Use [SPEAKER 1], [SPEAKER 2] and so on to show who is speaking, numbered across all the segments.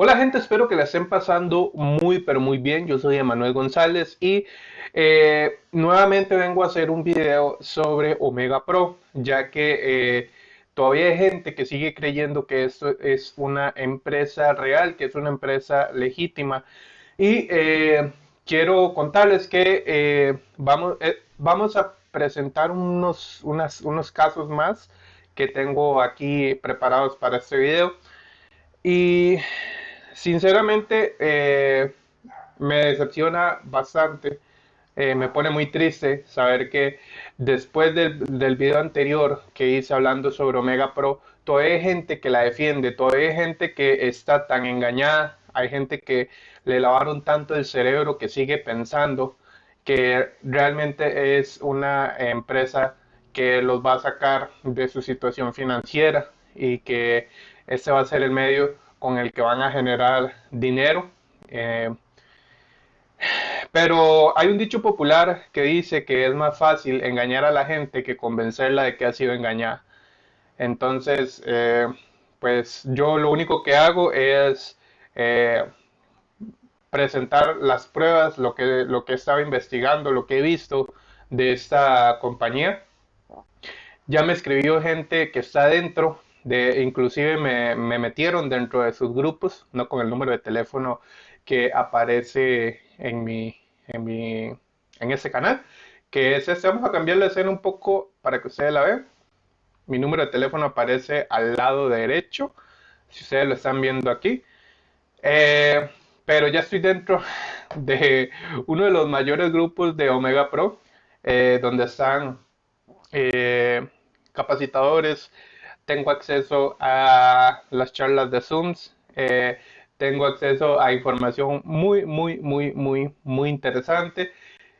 [SPEAKER 1] Hola gente, espero que la estén pasando muy pero muy bien. Yo soy Emanuel González y eh, nuevamente vengo a hacer un video sobre Omega Pro, ya que eh, todavía hay gente que sigue creyendo que esto es una empresa real, que es una empresa legítima. Y eh, quiero contarles que vamos, vamos a presentar unos, unos casos más que tengo aquí preparados para este video. Y Sinceramente, eh, me decepciona bastante. Eh, me pone muy triste saber que después del, del, video anterior que hice hablando sobre Omega Pro, todavía hay gente que la defiende, todavía hay gente que está tan engañada, hay gente que le lavaron tanto el cerebro que sigue pensando que realmente es una empresa que los va a sacar de su situación financiera y que este va a ser el medio con el que van a generar dinero. Eh, pero hay un dicho popular que dice que es más fácil engañar a la gente que convencerla de que ha sido engañada. Entonces, eh, pues yo lo único que hago es eh, presentar las pruebas, lo que, lo que estaba investigando, lo que he visto de esta compañía. Ya me escribió gente que está dentro de, inclusive me, metieron dentro de sus grupos, no con el número de teléfono que aparece en mi, en mi, en ese canal, que es. Vamos a cambiar la escena un poco para que ustedes la vean. Mi número de teléfono aparece al lado derecho, si ustedes lo están viendo aquí. Eh, pero ya estoy dentro de uno de los mayores grupos de Omega Pro, eh, donde están eh, capacitadores, tengo acceso a las charlas de Zooms, eh, tengo acceso a información muy, muy, muy, muy, muy interesante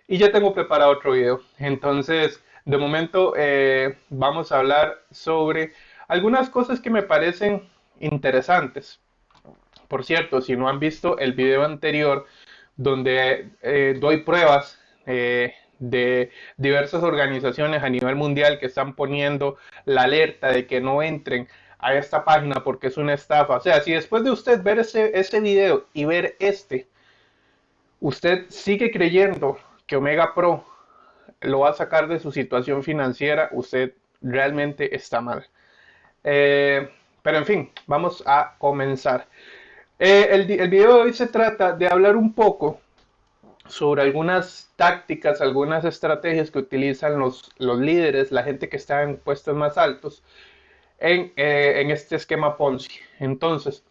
[SPEAKER 1] y ya tengo preparado otro video. Entonces, de momento eh, vamos a hablar sobre algunas cosas que me parecen interesantes. Por cierto, si no han visto el video anterior donde eh, doy pruebas de diversas organizaciones a nivel mundial que están poniendo la alerta de que no entren a esta página porque es una estafa. O sea, si después de usted ver ese, ese video y ver este, usted sigue creyendo que Omega Pro lo va a sacar de su situación financiera, usted realmente está mal. Eh, pero en fin, vamos a comenzar. Eh, el, el video de hoy se trata de hablar un poco sobre algunas tácticas, algunas estrategias que utilizan los, los líderes, la gente que está en puestos más altos, en, eh, en, este esquema Ponzi. Entonces,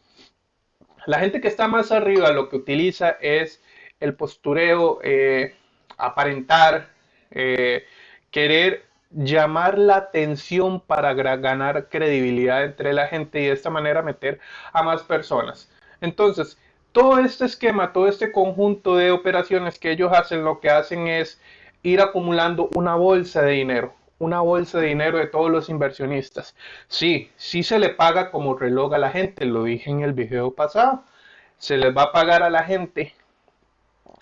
[SPEAKER 1] la gente que está más arriba lo que utiliza es el postureo, eh, aparentar, eh, querer llamar la atención para ganar credibilidad entre la gente y de esta manera meter a más personas. Entonces, todo este esquema, todo este conjunto de operaciones que ellos hacen, lo que hacen es ir acumulando una bolsa de dinero, una bolsa de dinero de todos los inversionistas. Sí, sí se le paga como reloj a la gente, lo dije en el video pasado. Se les va a pagar a la gente.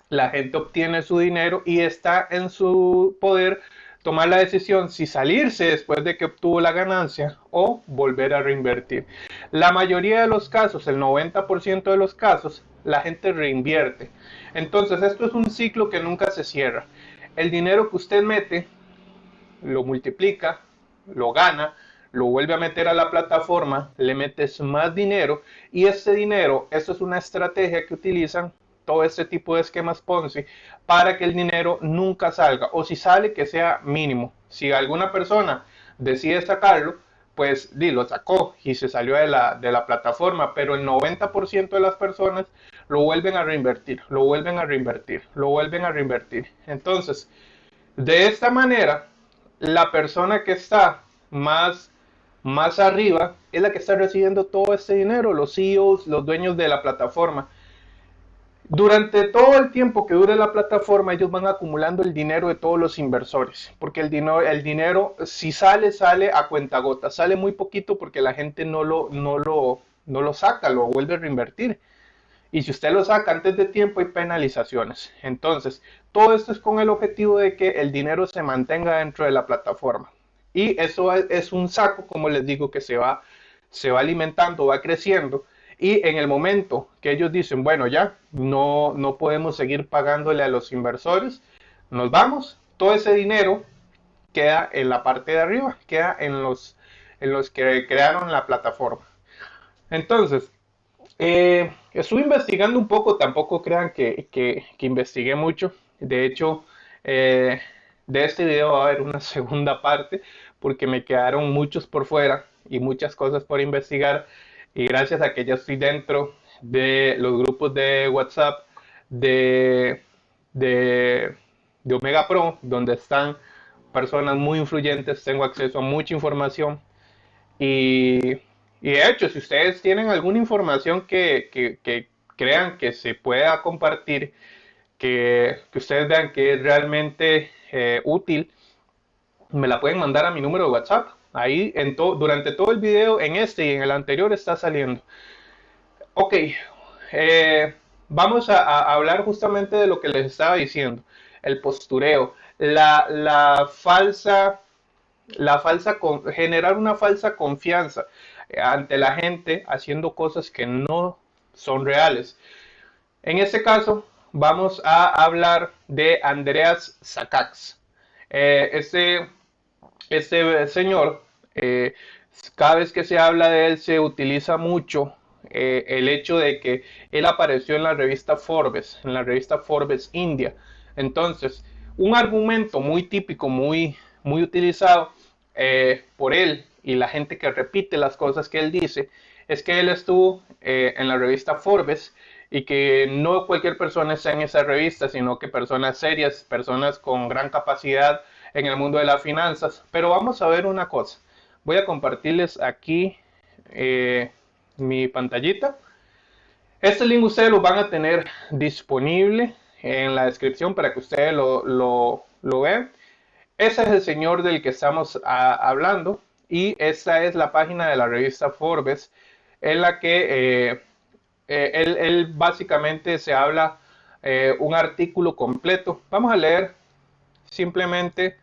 [SPEAKER 1] La gente obtiene su dinero y está en su poder tomar la decisión si salirse después de que obtuvo la ganancia o volver a reinvertir. La mayoría de los casos, el 90% de los casos, la gente reinvierte. Entonces esto es un ciclo que nunca se cierra. El dinero que usted mete, lo multiplica, lo gana, lo vuelve a meter a la plataforma, le metes más dinero y ese dinero, esto es una estrategia que utilizan todo este tipo de esquemas Ponzi para que el dinero nunca salga o si sale que sea mínimo. Si alguna persona decide sacarlo, pues lo sacó y se salió de la, de la plataforma, pero el 90% de las personas lo vuelven a reinvertir, lo vuelven a reinvertir, lo vuelven a reinvertir. Entonces, de esta manera, la persona que está más, más arriba es la que está recibiendo todo este dinero, los CEOs, los dueños de la plataforma. Durante todo el tiempo que dure la plataforma, ellos van acumulando el dinero de todos los inversores, porque el dinero, el dinero si sale, sale a cuenta gota, sale muy poquito porque la gente no lo, no lo, no lo saca, lo vuelve a reinvertir. Y si usted lo saca antes de tiempo, hay penalizaciones. Entonces, todo esto es con el objetivo de que el dinero se mantenga dentro de la plataforma. Y eso es un saco, como les digo, que se va, se va alimentando, va creciendo Y en el momento que ellos dicen, bueno, ya no, no podemos seguir pagándole a los inversores, nos vamos, todo ese dinero queda en la parte de arriba, queda en los, en los que crearon la plataforma. Entonces, eh, estuve investigando un poco, tampoco crean que, que, investigué mucho. De hecho, eh, de este video va a haber una segunda parte porque me quedaron muchos por fuera y muchas cosas por investigar. Y gracias a que ya estoy dentro de los grupos de WhatsApp de, de, de Omega Pro, donde están personas muy influyentes, tengo acceso a mucha información. Y y de hecho, si ustedes tienen alguna información que, crean que se pueda compartir, que, ustedes vean que es realmente eh, útil, me la pueden mandar a mi número de WhatsApp. Ahí en durante todo el video, en este y en el anterior, está saliendo. Ok, eh, vamos a, hablar justamente de lo que les estaba diciendo. El postureo, la, falsa, la falsa, generar una falsa confianza ante la gente haciendo cosas que no son reales. En este caso, vamos a hablar de Andreas Sakax. Eh, este, este, señor, eh, cada vez que se habla de él, se utiliza mucho eh, el hecho de que él apareció en la revista Forbes, en la revista Forbes India. Entonces, un argumento muy típico, muy, muy utilizado por él y la gente que repite las cosas que él dice, es que él estuvo eh, en la revista Forbes y que no cualquier persona está en esa revista, sino que personas serias, personas con gran capacidad en el mundo de las finanzas. Pero vamos a ver una cosa. Voy a compartirles aquí eh, mi pantallita. Este link ustedes lo van a tener disponible en la descripción para que ustedes lo, lo, vean. Ese es el señor del que estamos ah, hablando y esta es la página de la revista Forbes en la que eh, eh, él, básicamente se habla eh, un artículo completo. Vamos a leer simplemente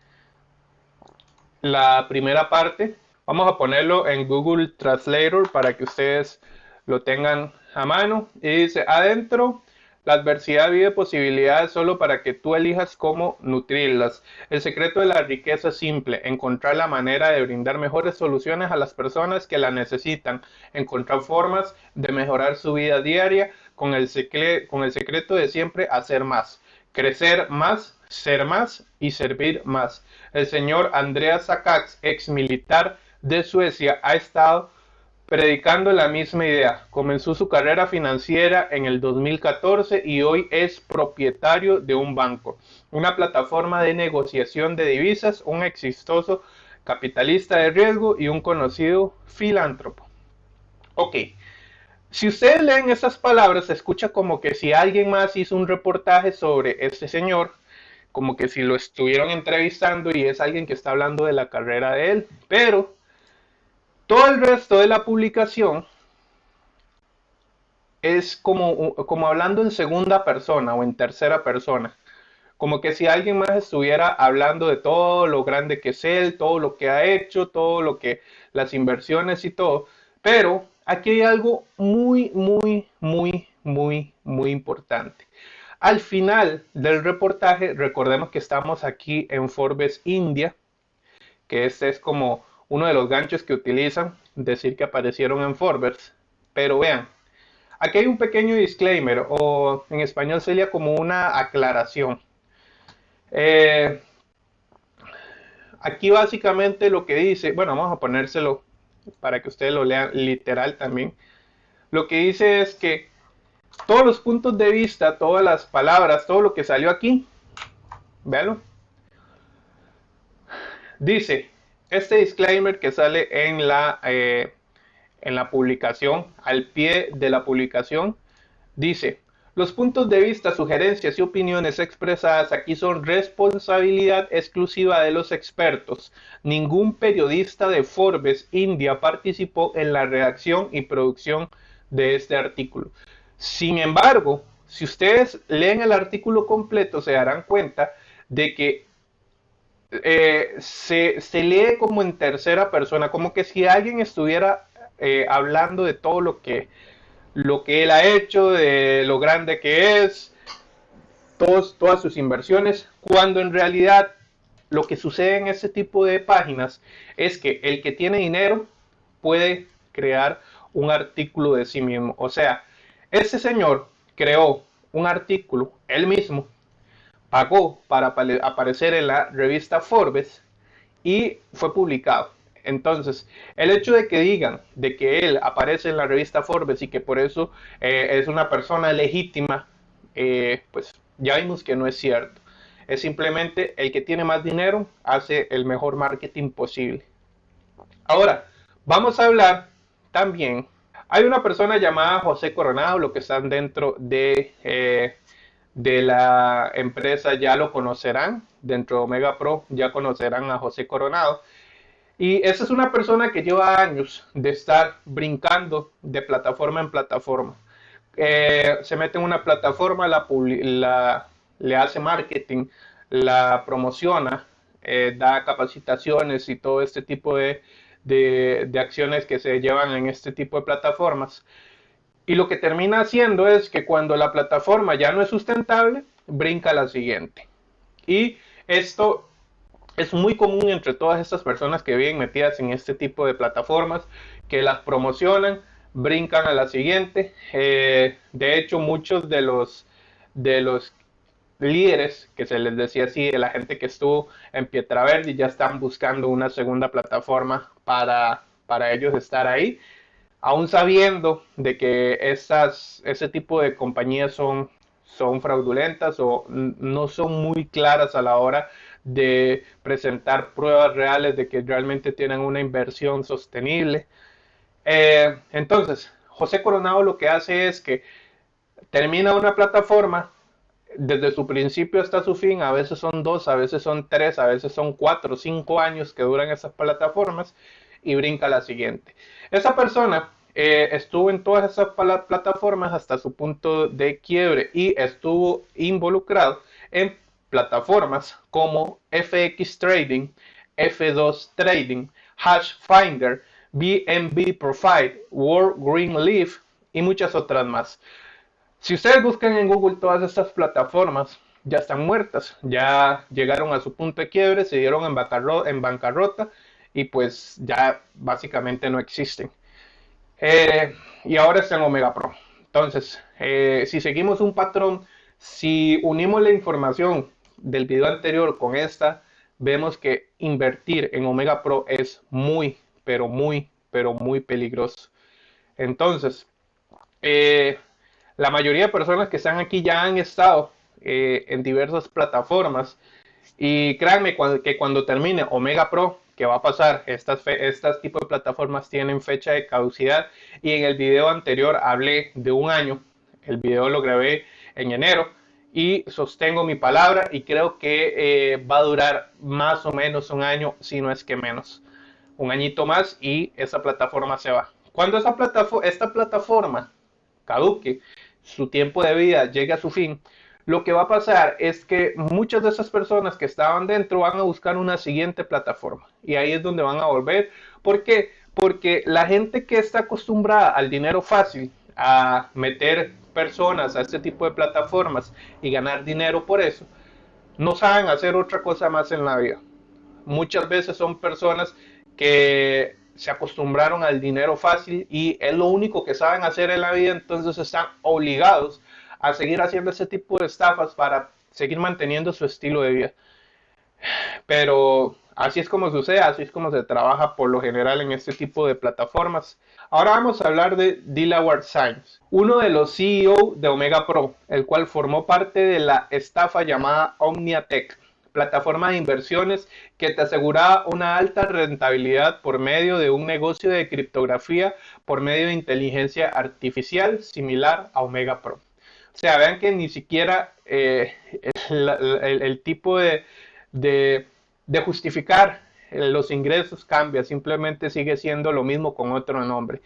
[SPEAKER 1] la primera parte. Vamos a ponerlo en Google Translator para que ustedes lo tengan a mano. Y dice, adentro la adversidad vive posibilidades solo para que tú elijas cómo nutrirlas. El secreto de la riqueza es simple, encontrar la manera de brindar mejores soluciones a las personas que la necesitan, encontrar formas de mejorar su vida diaria con el, secreto de siempre hacer más, crecer más, ser más y servir más. El señor Andreas Sakax, ex militar de Suecia, ha estado predicando la misma idea. Comenzó su carrera financiera en el 2014 y hoy es propietario de un banco, una plataforma de negociación de divisas, un exitoso capitalista de riesgo y un conocido filántropo. Ok, si ustedes leen esas palabras, se escucha como que si alguien más hizo un reportaje sobre este señor, como que si lo estuvieron entrevistando y es alguien que está hablando de la carrera de él, pero todo el resto de la publicación es como, como hablando en segunda persona o en tercera persona. Como que si alguien más estuviera hablando de todo lo grande que es él, todo lo que ha hecho, todo lo que las inversiones y todo. Pero aquí hay algo muy, muy, muy, muy, muy importante. Al final del reportaje, recordemos que estamos aquí en Forbes India, que este es como uno de los ganchos que utilizan, decir que aparecieron en Forbes. Pero vean, aquí hay un pequeño disclaimer, o en español sería como una aclaración. Eh, aquí básicamente lo que dice, bueno, vamos a ponérselo para que ustedes lo lean literal también. Lo que dice es que todos los puntos de vista, todas las palabras, todo lo que salió aquí, véanlo, dice, este disclaimer que sale en la, eh, en la publicación, al pie de la publicación, dice, los puntos de vista, sugerencias y opiniones expresadas aquí son responsabilidad exclusiva de los expertos. Ningún periodista de Forbes India participó en la redacción y producción de este artículo. Sin embargo, si ustedes leen el artículo completo, se darán cuenta de que eh, se, lee como en tercera persona, como que si alguien estuviera eh, hablando de todo lo que, lo que él ha hecho, de lo grande que es, todos, todas sus inversiones, cuando en realidad lo que sucede en este tipo de páginas es que el que tiene dinero puede crear un artículo de sí mismo. O sea, ese señor creó un artículo él mismo, pagó para aparecer en la revista Forbes y fue publicado. Entonces, el hecho de que digan de que él aparece en la revista Forbes y que por eso eh, es una persona legítima, eh, pues ya vimos que no es cierto. Es simplemente el que tiene más dinero hace el mejor marketing posible. Ahora, vamos a hablar también. Hay una persona llamada José Coronado, lo que están dentro de, eh, de la empresa ya lo conocerán. Dentro de Omega Pro ya conocerán a José Coronado. Y esa es una persona que lleva años de estar brincando de plataforma en plataforma. Eh, se mete en una plataforma, la, le hace marketing, la promociona, eh, da capacitaciones y todo este tipo de, de, acciones que se llevan en este tipo de plataformas. Y lo que termina haciendo es que cuando la plataforma ya no es sustentable, brinca a la siguiente. Y esto es muy común entre todas estas personas que viven metidas en este tipo de plataformas, que las promocionan, brincan a la siguiente. Eh, de hecho, muchos de los, de los líderes, que se les decía así, de la gente que estuvo en Pietraverdi, ya están buscando una segunda plataforma para, para ellos estar ahí, aún sabiendo de que estas, ese tipo de compañías son, son fraudulentas o no son muy claras a la hora de presentar pruebas reales de que realmente tienen una inversión sostenible. Eh, entonces, José Coronado lo que hace es que termina una plataforma, desde su principio hasta su fin, a veces son dos, a veces son tres, a veces son cuatro, cinco años que duran esas plataformas y brinca la siguiente. Esa persona eh, estuvo en todas esas plataformas hasta su punto de quiebre y estuvo involucrado en plataformas como FX Trading, F2 Trading, Hash Finder, BNB Profile, World Green Leaf y muchas otras más. Si ustedes buscan en Google todas estas plataformas, ya están muertas, ya llegaron a su punto de quiebre, se dieron en, bancarrota, y pues ya básicamente no existen. Eh, y ahora está en Omega Pro. Entonces, eh, si seguimos un patrón, si unimos la información del video anterior con esta, vemos que invertir en Omega Pro es muy, pero muy, pero muy peligroso. Entonces, eh, la mayoría de personas que están aquí ya han estado en diversas plataformas. Y créanme que cuando termine Omega Pro, que va a pasar, estas, estas tipos de plataformas tienen fecha de caducidad. Y en el video anterior hablé de un año. El video lo grabé en enero y sostengo mi palabra y creo que eh, va a durar más o menos un año, si no es que menos. Un añito más y esa plataforma se va. Cuando esa plataforma, esta plataforma caduque, su tiempo de vida llegue a su fin, lo que va a pasar es que muchas de esas personas que estaban dentro van a buscar una siguiente plataforma y ahí es donde van a volver. ¿Por qué? Porque la gente que está acostumbrada al dinero fácil, a meter personas a este tipo de plataformas y ganar dinero por eso, no saben hacer otra cosa más en la vida. Muchas veces son personas que se acostumbraron al dinero fácil y es lo único que saben hacer en la vida, entonces están obligados a seguir haciendo ese tipo de estafas para seguir manteniendo su estilo de vida. Pero así es como sucede, así es como se trabaja por lo general en este tipo de plataformas. Ahora vamos a hablar de Dilawar Science, uno de los CEO de Omega Pro, el cual formó parte de la estafa llamada OmniaTech, plataforma de inversiones que te aseguraba una alta rentabilidad por medio de un negocio de criptografía por medio de inteligencia artificial similar a Omega Pro. O sea, vean que ni siquiera eh, el, tipo de, de, de justificar los ingresos cambia, simplemente sigue siendo lo mismo con otro nombre.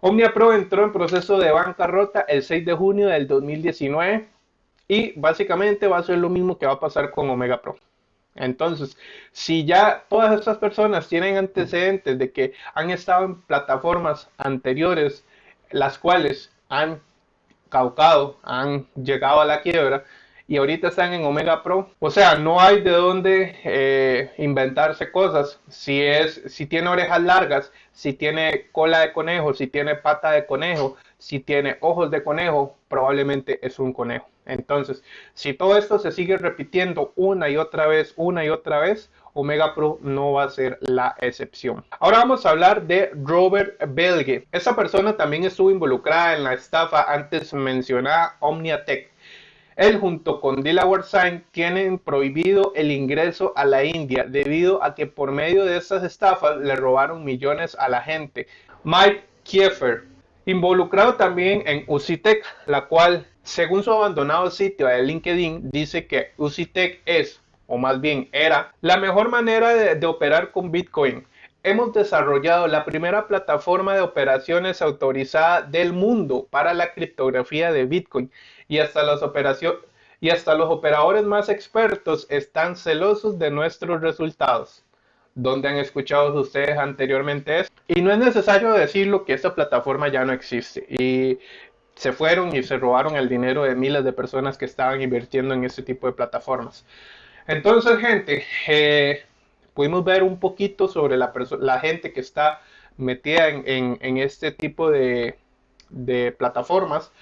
[SPEAKER 1] Omnia Pro entró en proceso de bancarrota el 6 de junio del 2019 y básicamente va a ser lo mismo que va a pasar con Omega Pro. Entonces, si ya todas estas personas tienen antecedentes de que han estado en plataformas anteriores, las cuales han caucado, han llegado a la quiebra y ahorita están en Omega Pro. O sea, no hay de dónde eh, inventarse cosas. Si es, si tiene orejas largas, si tiene cola de conejo, si tiene pata de conejo, si tiene ojos de conejo, probablemente es un conejo. Entonces, si todo esto se sigue repitiendo una y otra vez, una y otra vez, Omega Pro no va a ser la excepción. Ahora vamos a hablar de Robert Belge. Esta persona también estuvo involucrada en la estafa antes mencionada Omniatech. Él junto con Delaware Sign tienen prohibido el ingreso a la India debido a que por medio de estas estafas le robaron millones a la gente. Mike Kiefer, involucrado también en Usitech, la cual, según su abandonado sitio de LinkedIn, dice que Usitech es, o más bien era, la mejor manera de, operar con Bitcoin. Hemos desarrollado la primera plataforma de operaciones autorizada del mundo para la criptografía de Bitcoin y hasta los operadores más expertos están celosos de nuestros resultados. ¿Dónde han escuchado ustedes anteriormente esto? Y no es necesario decirlo que esta plataforma ya no existe. Se fueron y se robaron el dinero de miles de personas que estaban invirtiendo en este tipo de plataformas. Entonces, gente, eh, pudimos ver un poquito sobre la, gente que está metida en, este tipo de, de plataformas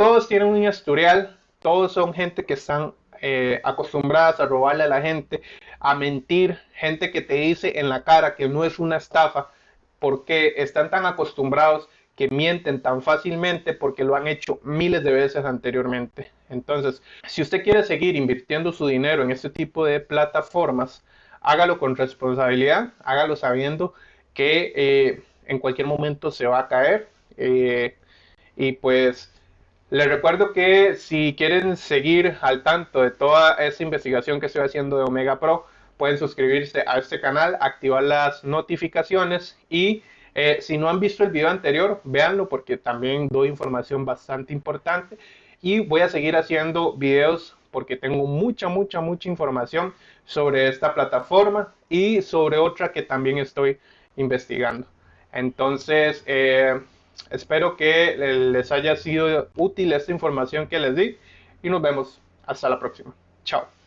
[SPEAKER 1] todos tienen un historial, todos son gente que están eh, acostumbradas a robarle a la gente, a mentir, gente que te dice en la cara que no es una estafa, porque están tan acostumbrados que mienten tan fácilmente porque lo han hecho miles de veces anteriormente. Entonces, si usted quiere seguir invirtiendo su dinero en este tipo de plataformas, hágalo con responsabilidad, hágalo sabiendo que eh, en cualquier momento se va a caer. Eh, y pues les recuerdo que si quieren seguir al tanto de toda esa investigación que estoy haciendo de Omega Pro, pueden suscribirse a este canal, activar las notificaciones y eh, si no han visto el video anterior, véanlo porque también doy información bastante importante y voy a seguir haciendo videos porque tengo mucha, mucha, mucha información sobre esta plataforma y sobre otra que también estoy investigando. Entonces, eh, Espero que les haya sido útil esta información que les di y nos vemos hasta la próxima. Chao.